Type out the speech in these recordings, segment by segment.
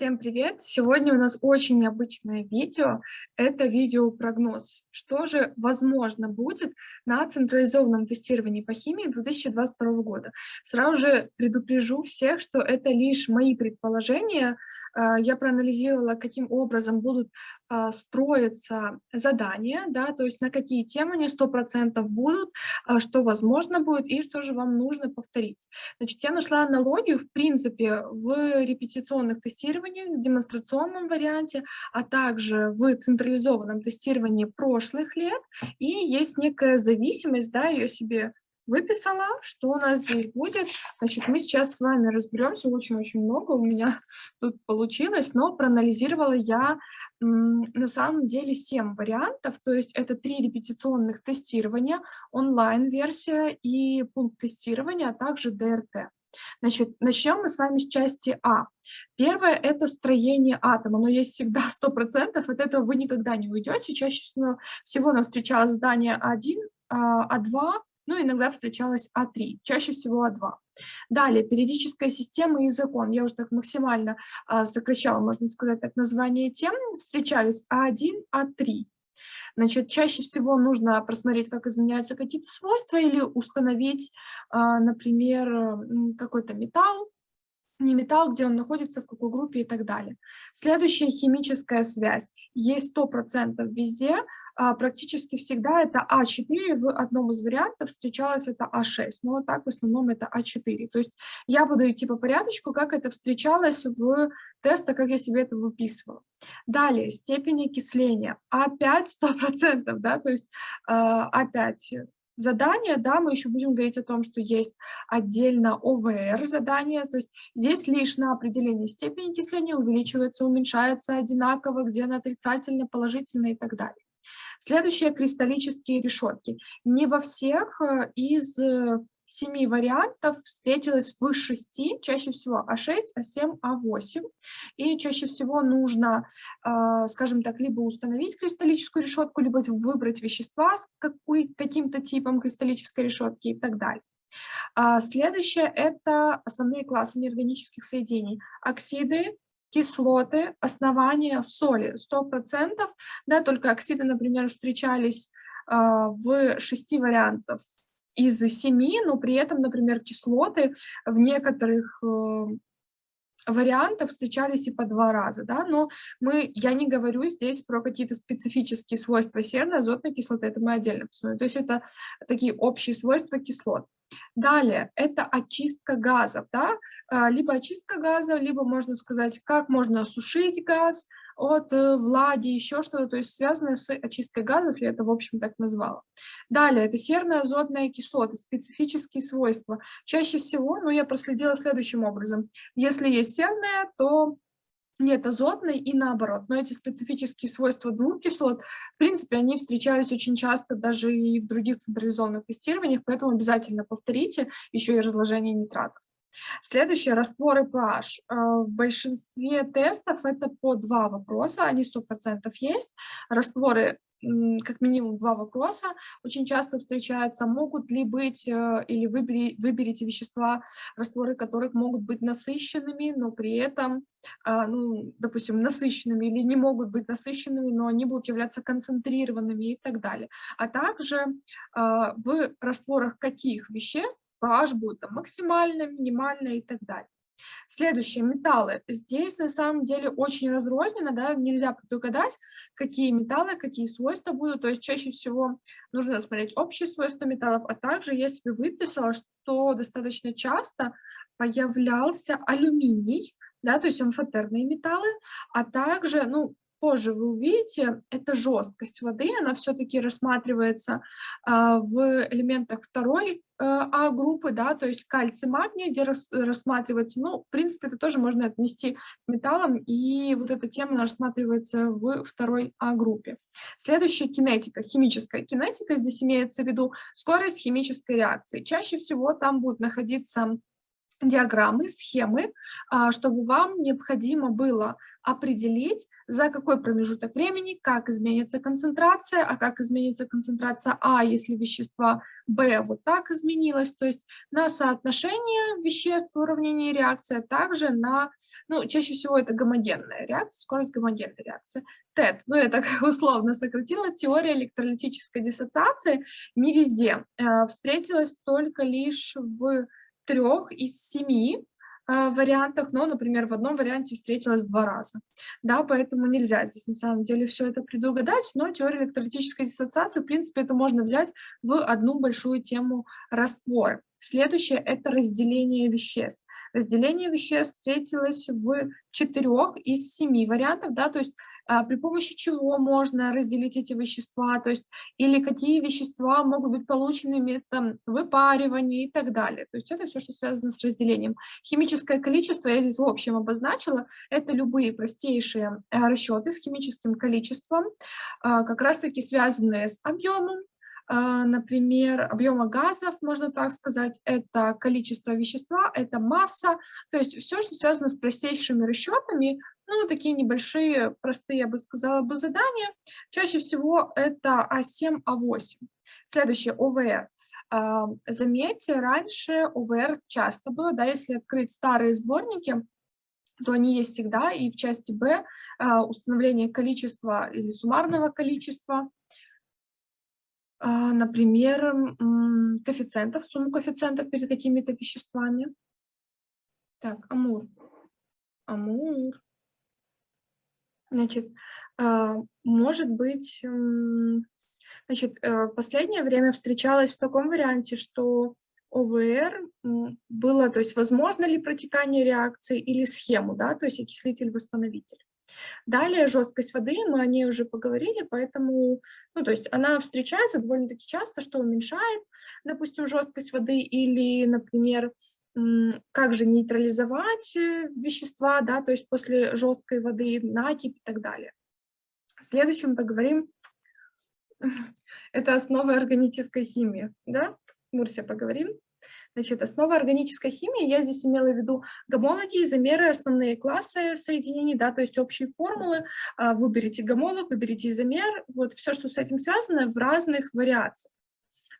Всем привет! Сегодня у нас очень необычное видео. Это видеопрогноз. Что же возможно будет на централизованном тестировании по химии 2022 года? Сразу же предупрежу всех, что это лишь мои предположения, я проанализировала, каким образом будут а, строиться задания, да, то есть на какие темы они 100% будут, а, что возможно будет и что же вам нужно повторить. Значит, я нашла аналогию, в принципе, в репетиционных тестированиях, в демонстрационном варианте, а также в централизованном тестировании прошлых лет, и есть некая зависимость, да, ее себе выписала, что у нас здесь будет. Значит, мы сейчас с вами разберемся, очень-очень много у меня тут получилось, но проанализировала я на самом деле 7 вариантов, то есть это три репетиционных тестирования, онлайн-версия и пункт тестирования, а также ДРТ. Значит, начнем мы с вами с части А. Первое – это строение атома, но есть всегда 100%, от этого вы никогда не уйдете. Чаще всего у нас встречалось задание А1, А2, ну, иногда встречалась А3, чаще всего А2. Далее, периодическая система и закон. Я уже так максимально а, сокращала, можно сказать, так название тем. Встречались А1, А3. Значит, чаще всего нужно просмотреть, как изменяются какие-то свойства или установить, а, например, какой-то металл, не металл, где он находится, в какой группе и так далее. Следующая химическая связь. Есть 100% везде, практически всегда это А4, в одном из вариантов встречалось это А6, но вот так в основном это А4. То есть я буду идти по порядочку, как это встречалось в тестах, как я себе это выписывала. Далее, степень окисления. А5 100%, да, то есть А5 задание, да, мы еще будем говорить о том, что есть отдельно ОВР задание, то есть здесь лишь на определение степени окисления увеличивается, уменьшается одинаково, где она отрицательно, положительно и так далее. Следующее – кристаллические решетки. Не во всех э, из э, семи вариантов встретилось в шести, чаще всего А6, А7, А8. И чаще всего нужно, э, скажем так, либо установить кристаллическую решетку, либо выбрать вещества с каким-то типом кристаллической решетки и так далее. А следующее – это основные классы неорганических соединений. Оксиды, кислоты, основания соли 100%, да, только оксиды, например, встречались э, в шести вариантов из семи, но при этом, например, кислоты в некоторых э, вариантов встречались и по два раза, да, но мы, я не говорю здесь про какие-то специфические свойства серной азотной кислоты, это мы отдельно посмотрим, то есть это такие общие свойства кислот. Далее, это очистка газов, да, а, либо очистка газа, либо можно сказать, как можно осушить газ от э, влаги, еще что-то, то есть связанное с очисткой газов, я это, в общем, так назвала. Далее, это серная азотная кислота, специфические свойства. Чаще всего, ну, я проследила следующим образом. Если есть серная, то нет азотной и наоборот. Но эти специфические свойства двух кислот, в принципе, они встречались очень часто даже и в других централизованных тестированиях, поэтому обязательно повторите еще и разложение нитратов. Следующее – растворы pH. Э, в большинстве тестов это по два вопроса, они 100% есть. Растворы как минимум два вопроса очень часто встречаются. Могут ли быть, э, или выбери, выберите вещества, растворы которых могут быть насыщенными, но при этом, а, ну, допустим, насыщенными или не могут быть насыщенными, но они будут являться концентрированными и так далее. А также а, в растворах каких веществ pH будет там, максимально, минимально и так далее. Следующее, металлы. Здесь на самом деле очень разрозненно, да, нельзя предугадать, какие металлы, какие свойства будут. То есть чаще всего нужно смотреть общие свойства металлов, а также я себе выписала, что достаточно часто появлялся алюминий, да, то есть амфотерные металлы, а также, ну, позже вы увидите, это жесткость воды, она все-таки рассматривается а, в элементах второй э, А-группы, да, то есть кальций, магний, где рас, рассматривается, ну, в принципе, это тоже можно отнести к металлам, и вот эта тема рассматривается в второй А-группе. Следующая кинетика, химическая кинетика, здесь имеется в виду скорость химической реакции. Чаще всего там будут находиться диаграммы, схемы, а, чтобы вам необходимо было определить, за какой промежуток времени, как изменится концентрация, а как изменится концентрация А, если вещества Б вот так изменилось, то есть на соотношение веществ в уравнении реакции, а также на, ну, чаще всего это гомогенная реакция, скорость гомогенной реакции. ТЭТ, ну, я так условно сократила, теория электролитической диссоциации не везде, э, встретилась только лишь в трех из семи э, вариантах, но, например, в одном варианте встретилась два раза. Да, поэтому нельзя здесь на самом деле все это предугадать, но теория электролитической диссоциации, в принципе, это можно взять в одну большую тему раствора. Следующее – это разделение веществ. Разделение веществ встретилось в четырех из семи вариантов, да, то есть а, при помощи чего можно разделить эти вещества, то есть или какие вещества могут быть получены методом выпаривания и так далее. То есть это все, что связано с разделением. Химическое количество я здесь в общем обозначила, это любые простейшие а, расчеты с химическим количеством, а, как раз-таки связанные с объемом, например, объема газов, можно так сказать, это количество вещества, это масса, то есть все, что связано с простейшими расчетами, ну, такие небольшие, простые, я бы сказала, бы задания. Чаще всего это А7, А8. Следующее, ОВР. А, заметьте, раньше ОВР часто было, да, если открыть старые сборники, то они есть всегда, и в части Б а, установление количества или суммарного количества, а, например, коэффициентов, сумму коэффициентов перед какими-то веществами. Так, амур. Амур. Значит, а, может быть, значит, э, последнее время встречалась в таком варианте, что ОВР было, то есть возможно ли протекание реакции или схему, да, то есть окислитель-восстановитель. Далее жесткость воды, мы о ней уже поговорили, поэтому, ну, то есть она встречается довольно-таки часто, что уменьшает, допустим, жесткость воды или, например, как же нейтрализовать э, вещества, да, то есть после жесткой воды, накипь и так далее. Следующим поговорим, это основы органической химии, да, Мурсия, поговорим. Значит, основа органической химии, я здесь имела в виду гомологи, изомеры, основные классы соединений, да, то есть общие формулы. А, выберите гомолог, выберите изомер, вот все, что с этим связано, в разных вариациях.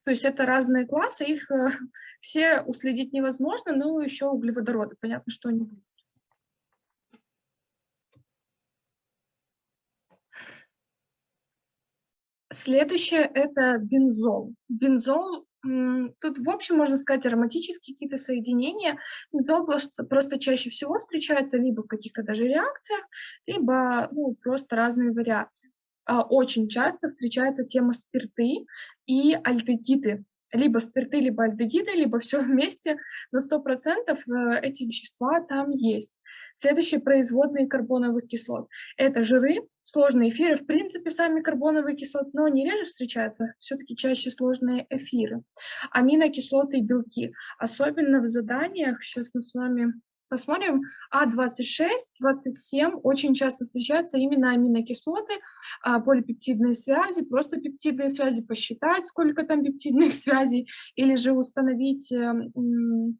То есть это разные классы, их э, все уследить невозможно, но еще углеводороды, понятно, что они будут. Следующее – это бензол. Бензол Тут, в общем, можно сказать, ароматические какие-то соединения. Бензол просто, чаще всего встречается либо в каких-то даже реакциях, либо ну, просто разные вариации. А очень часто встречается тема спирты и альдегиды. Либо спирты, либо альдегиды, либо все вместе, но 100% э, эти вещества там есть. Следующие производные карбоновых кислот. Это жиры, сложные эфиры, в принципе, сами карбоновые кислоты, но они реже встречаются, все-таки чаще сложные эфиры. Аминокислоты и белки. Особенно в заданиях, сейчас мы с вами посмотрим, А26, 27 очень часто встречаются именно аминокислоты, а, полипептидные связи, просто пептидные связи, посчитать, сколько там пептидных связей, или же установить эм,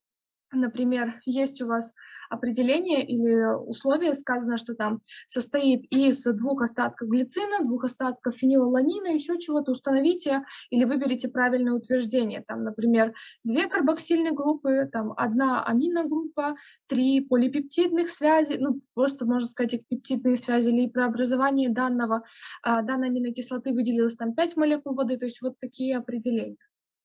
например, есть у вас определение или условие, сказано, что там состоит из двух остатков глицина, двух остатков фенилаланина, еще чего-то, установите или выберите правильное утверждение. Там, например, две карбоксильные группы, там одна аминогруппа, три полипептидных связи, ну, просто, можно сказать, пептидные связи или при образовании данного, а, данной аминокислоты выделилось там 5 молекул воды, то есть вот такие определения.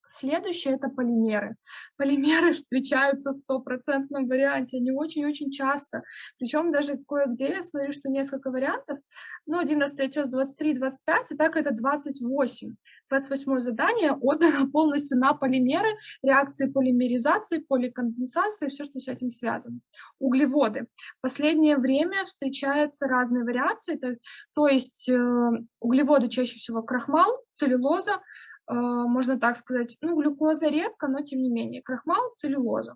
Следующее – это полимеры. Полимеры встречаются в стопроцентном варианте, они очень-очень часто. Причем даже кое-где я смотрю, что несколько вариантов, ну, один раз встречается 23, 25, и так это 28. 28 задание отдано полностью на полимеры, реакции полимеризации, поликонденсации, все, что с этим связано. Углеводы. В последнее время встречаются разные вариации, то, то есть э, углеводы чаще всего крахмал, целлюлоза, можно так сказать, ну, глюкоза редко, но тем не менее, крахмал, целлюлоза.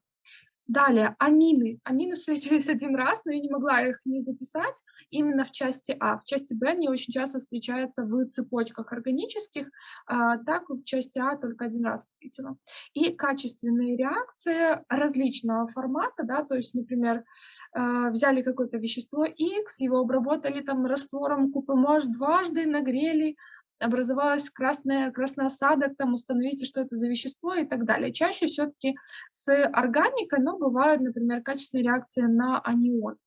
Далее, амины. Амины встретились один раз, но я не могла их не записать именно в части А. В части Б они очень часто встречаются в цепочках органических, а, так в части А только один раз встретила. И качественные реакции различного формата, да, то есть, например, а, взяли какое-то вещество X, его обработали там раствором купы дважды, нагрели, образовалась красная, красный осадок, там установите, что это за вещество и так далее. Чаще все-таки с органикой, но бывают, например, качественные реакции на анион.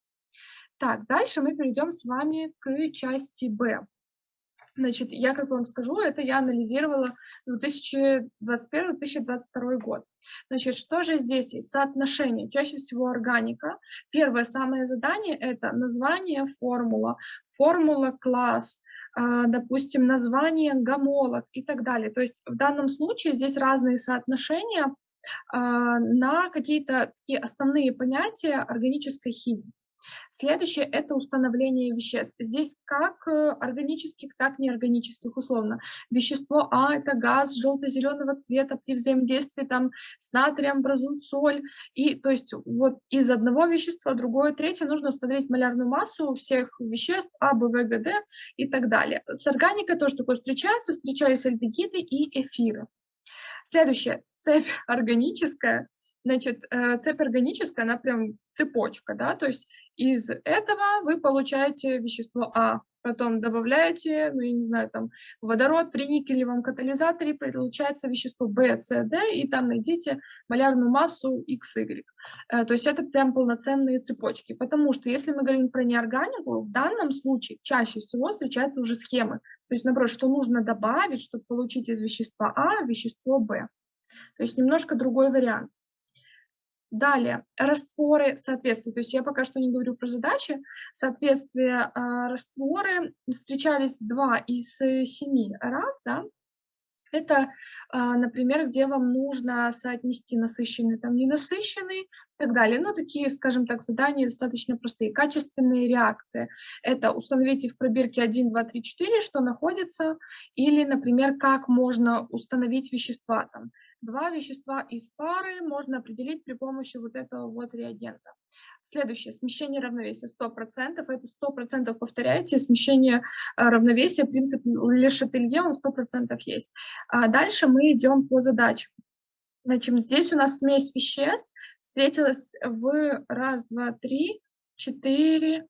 Так, дальше мы перейдем с вами к части Б. Значит, я, как вам скажу, это я анализировала 2021-2022 год. Значит, что же здесь есть? Соотношение. Чаще всего органика. Первое самое задание – это название, формула, формула, класс, допустим, название гомолог и так далее. То есть в данном случае здесь разные соотношения а, на какие-то такие основные понятия органической химии. Следующее – это установление веществ. Здесь как э, органических, так и неорганических, условно. Вещество А – это газ желто-зеленого цвета, при взаимодействии там, с натрием образуют соль. И то есть вот из одного вещества другое, третье нужно установить малярную массу всех веществ А, Б, В, Г, Д и так далее. С органикой тоже такое встречается, встречались альдегиды и эфиры. Следующее – цепь органическая – Значит, э, цепь органическая, она прям цепочка, да, то есть из этого вы получаете вещество А, потом добавляете, ну, я не знаю, там, водород при никелевом катализаторе, получается вещество В, С, Д, и там найдите малярную массу X, Y. Э, то есть это прям полноценные цепочки, потому что если мы говорим про неорганику, в данном случае чаще всего встречаются уже схемы. То есть, наоборот, что нужно добавить, чтобы получить из вещества А вещество Б. То есть немножко другой вариант. Далее, растворы соответствия. То есть я пока что не говорю про задачи. Соответствие э, растворы встречались два из семи раз, да. Это, э, например, где вам нужно соотнести насыщенный, там, ненасыщенный и так далее. Ну, такие, скажем так, задания достаточно простые. Качественные реакции. Это установите в пробирке 1, 2, 3, 4, что находится, или, например, как можно установить вещества там Два вещества из пары можно определить при помощи вот этого вот реагента. Следующее, смещение равновесия 100%. Это 100% повторяйте, смещение э, равновесия, принцип Ле Шателье, он 100% есть. А дальше мы идем по задачам. Значит, здесь у нас смесь веществ встретилась в раз, два, три, четыре,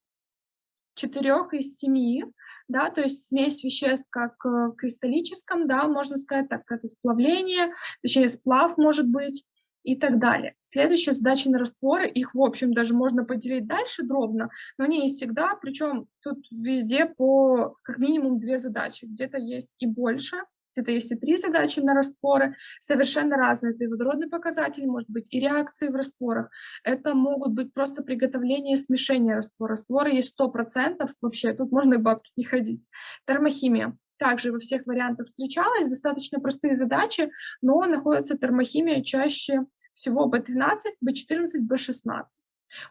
четырех из семи, да, то есть смесь веществ как э, в кристаллическом, да, можно сказать, так как и сплавление, точнее сплав может быть и так далее. Следующая задача на растворы, их, в общем, даже можно поделить дальше дробно, но не всегда, причем тут везде по как минимум две задачи, где-то есть и больше, где-то есть и три задачи на растворы, совершенно разные. Это и водородный показатель, может быть, и реакции в растворах. Это могут быть просто приготовление смешения раствора. Растворы есть 100%, вообще тут можно и бабки не ходить. Термохимия также во всех вариантах встречалась, достаточно простые задачи, но находится термохимия чаще всего B13, B14, B16.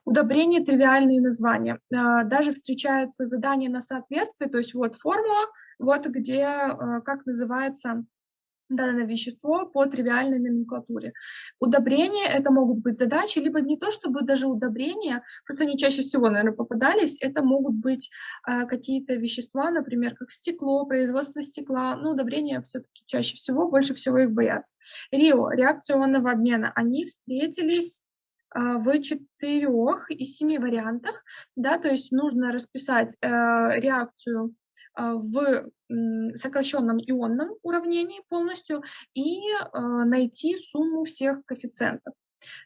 Удобрение – тривиальные названия. А, даже встречается задание на соответствие, то есть вот формула, вот где, а, как называется данное вещество по тривиальной номенклатуре. Удобрения – это могут быть задачи, либо не то чтобы даже удобрения, просто они чаще всего, наверное, попадались, это могут быть э, какие-то вещества, например, как стекло, производство стекла, ну, удобрения все-таки чаще всего, больше всего их боятся. Рио – реакционного обмена, они встретились а, в четырех из семи вариантах, да, то есть нужно расписать э, реакцию а, в сокращенном ионном уравнении полностью и э, найти сумму всех коэффициентов.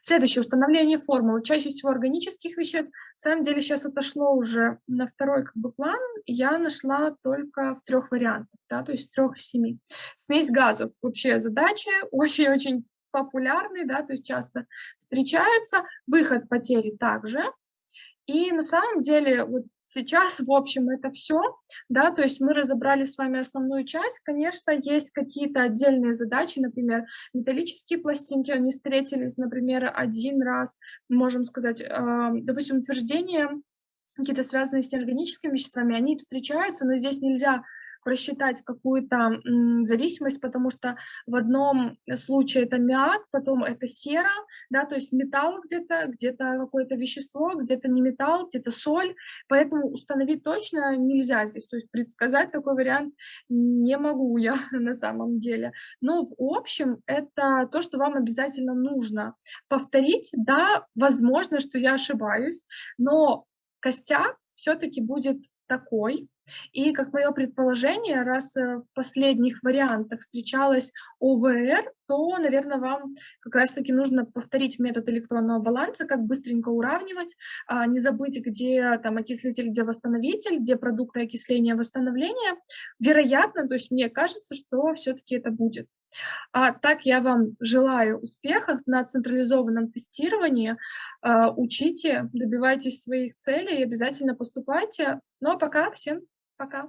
Следующее, установление формулы. Чаще всего органических веществ. На самом деле сейчас отошло уже на второй как бы, план. Я нашла только в трех вариантах, да, то есть трех из семи. Смесь газов. Вообще задача очень-очень популярный, да, то есть часто встречается, выход потери также. И на самом деле вот сейчас, в общем, это все, да, то есть мы разобрали с вами основную часть. Конечно, есть какие-то отдельные задачи, например, металлические пластинки, они встретились, например, один раз, можем сказать, э, допустим, утверждения какие-то связанные с неорганическими веществами, они встречаются, но здесь нельзя просчитать какую-то зависимость, потому что в одном случае это миак, потом это сера, да, то есть металл где-то, где-то какое-то вещество, где-то не металл, где-то соль, поэтому установить точно нельзя здесь, то есть предсказать такой вариант не могу я на самом деле. Но в общем это то, что вам обязательно нужно повторить. Да, возможно, что я ошибаюсь, но костяк все-таки будет такой. И как мое предположение, раз э, в последних вариантах встречалась ОВР, то, наверное, вам как раз-таки нужно повторить метод электронного баланса, как быстренько уравнивать, а, не забыть, где там окислитель, где восстановитель, где продукты окисления, восстановления. Вероятно, то есть мне кажется, что все-таки это будет. А так я вам желаю успехов на централизованном тестировании. А, учите, добивайтесь своих целей, обязательно поступайте. Ну а пока всем пока.